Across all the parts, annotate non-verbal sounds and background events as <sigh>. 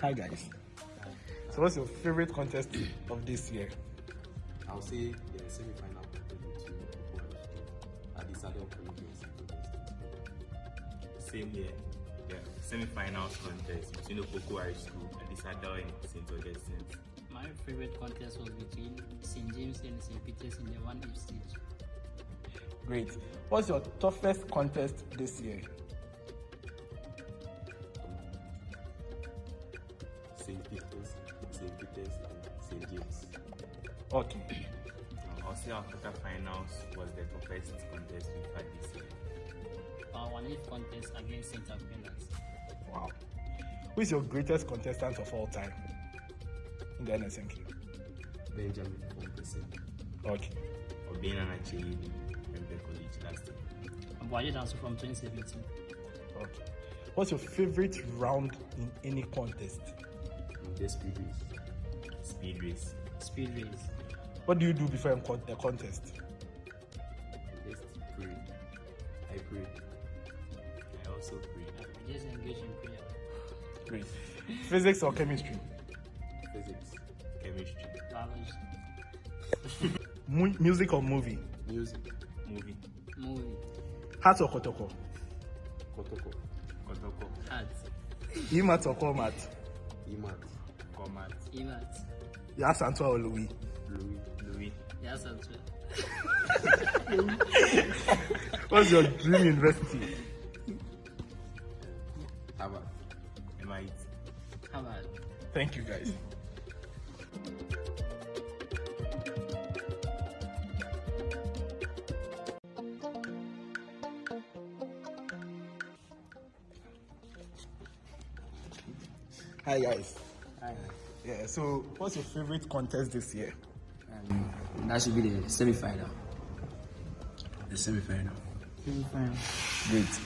Hi guys. So what's your favorite contest of this year? I'll say the semi-final between Cocoa Adisadel Collegians Same here. Yeah, semi-finals contest between the Cocoa High School and the Sadao and St. Augustine's. My favorite contest was between St. James and St. Peter's in the one each stage. Great. What's your toughest contest this year? St. Peter's, St. Peter's, and St. James. Okay. Uh, I'll our quarterfinals was the toughest contest we've had this year. Our one contest against St. Aquinas. Wow. Who is your greatest contestant of all time in the NSMQ? Benjamin Fompese. Okay. Obin and Achille Member College last year. Abuaje Danso from 2017. Okay. What's your favorite round in any contest? The speed race. Speed race. Speed race. What do you do before a con- a contest? Just pray. I pray. I also pray. We just engage in prayer. Great. <laughs> Physics or chemistry? Physics. Chemistry. Biology. <laughs> Mu- music or movie? Music. Movie. Movie. Hat or kotoko? Kotoko. Kotoko. Art. Emat or Comat? Imat. Comat. Emat. Yas Antoine or Louis? Louis. Louis. Yes, Antoine. <laughs> What's your dream university? Harvard. MIT. Harvard. Thank you guys. Hi guys. Hi. Yeah, so what's your favorite contest this year? Um, that should be the semi-final. The semi-final. Semi final. Great.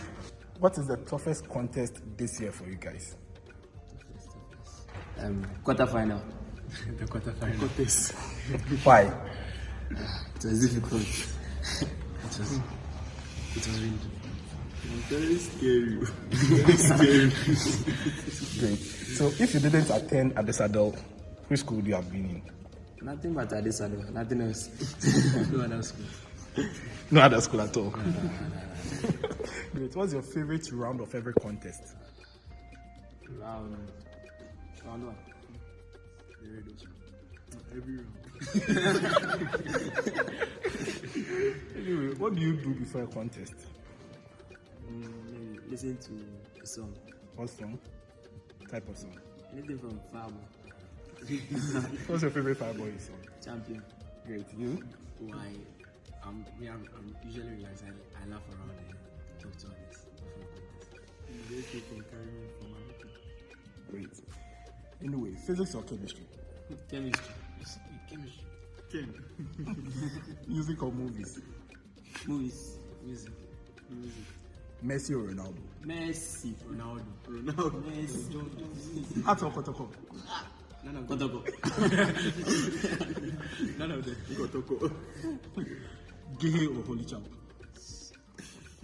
What is the toughest contest this year for you guys? Um, quarter-final. <laughs> the quarterfinal. Contest. Why? <laughs> It was difficult. it was. It was really difficult. Very scary. Very scary. Great. So if you didn't attend Adisadel, which school would you have been in? Nothing but adult Nothing else. <laughs> no other school. No other school at all. Great. What's your favorite round of every contest? Round. Round one. The radio. Every round. <laughs> Anyway, what do you do before a contest? Listen to a song. What song? Type of song. Anything from Farmer. <laughs> What's your favorite Fireboy song? Champion. Great. You? Why? I'm, me, I'm, I'm usually relaxed. I, I laugh around and talk to others. They keep on carrying from my Great. Anyway, physics or chemistry? Chemistry. Chemistry. <laughs> Music or movies? Movies. Music. Music. Messi or Ronaldo? Messi. Ronaldo. Ronaldo. Messi. Art or Kotoko? Ah, none of Kotoko. <laughs> None of them. Kotoko. Gehe or Holy Champ?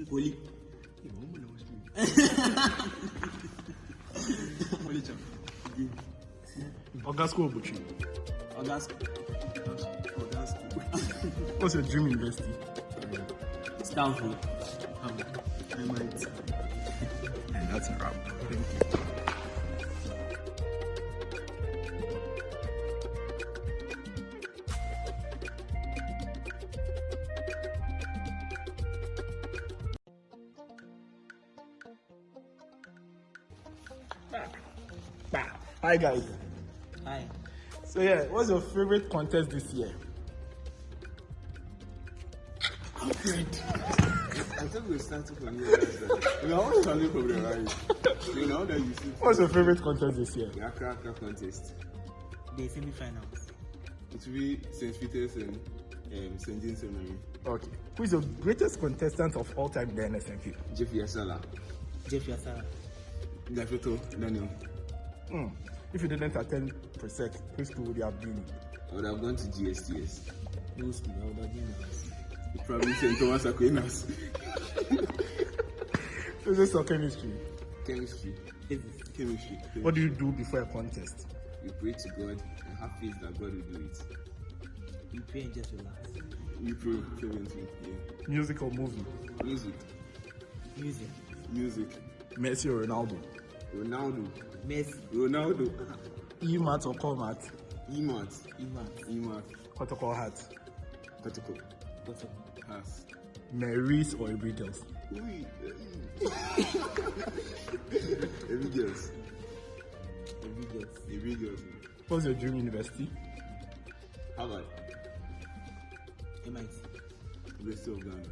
Holy. Holy champ. Ogasco or Butchie? August. That's cool. What's your dream university? Stanford. I. And that's a wrap. Thank you. Hi guys. Hi. So yeah, what's your favorite contest this year? <laughs> I think we're starting from here. You know, I was starting from the right. You know, that you see What's your favorite contest this year? the Accra Accra contest. The semi-finals. It will be St. Peter's and um, St. James Seminary. Okay. Who is your greatest contestant of all time in the NSNQ? Jeff Yasala. Jeff Yasara. Gafeto Daniel. Hmm. If you didn't attend Presec, which school would you have been in? I would have gone to GSTS. No school? I would have been Probably St. Thomas Aquinas. Physics or chemistry? Chemistry. Chemistry. Chemistry. What do you do before a contest? You pray to God and have faith that God will do it. You pray and just relax. You pray fervently. Yeah. Music or movie? Music. Music. Music. Messi or Ronaldo? Ronaldo. Messi. Ronaldo. E-mat or Colmat? Emat. Iman. Emat. Protocol hat? Protocol. What's up? Pass. Marys or Every Girls? Ui. Every girls. Every girls. Every girls. What's your dream university? Harvard. MIT. University of Ghana.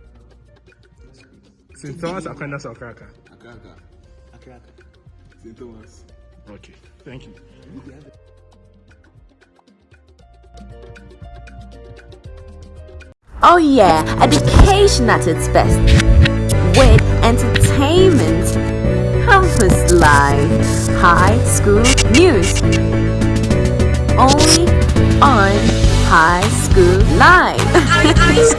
St. Thomas Aquinas or Kraka? Akaka. Akraka. St. Thomas. Okay, thank you. Oh yeah, education at its best. With entertainment, campus life, high school news. Only on High School Live. <laughs>